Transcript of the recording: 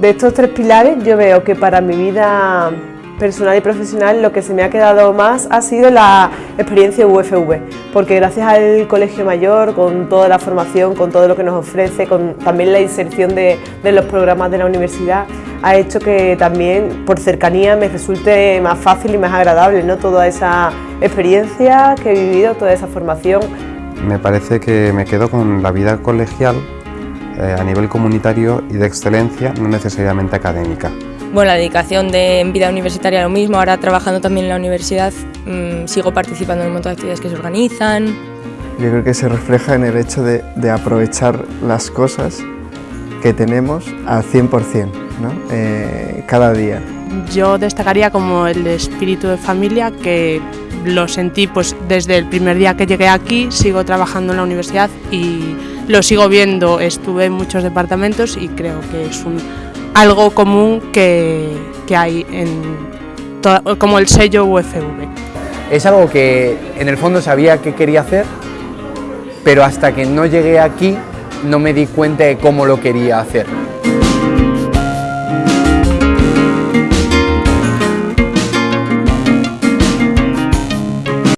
de estos tres pilares yo veo que para mi vida personal y profesional lo que se me ha quedado más ha sido la experiencia UFV, porque gracias al Colegio Mayor, con toda la formación, con todo lo que nos ofrece, con también la inserción de, los programas de la universidad, ha hecho que también por cercanía me resulte más fácil y más agradable ¿no? toda esa experiencia que he vivido, toda esa formación. Me parece que me quedo con la vida colegial eh, a nivel comunitario y de excelencia, no necesariamente académica. Bueno, la dedicación de vida universitaria lo mismo, ahora trabajando también en la universidad mm, sigo participando en un montón de actividades que se organizan. Yo creo que se refleja en el hecho de, aprovechar las cosas que tenemos al 100%, ¿no? Eh, cada día. Yo destacaría como el espíritu de familia que lo sentí pues, desde el primer día que llegué aquí, sigo trabajando en la universidad y lo sigo viendo, estuve en muchos departamentos y creo que es algo común que, que hay en como el sello UFV. Es algo que en el fondo sabía que quería hacer, pero hasta que no llegué aquí no me di cuenta de cómo lo quería hacer.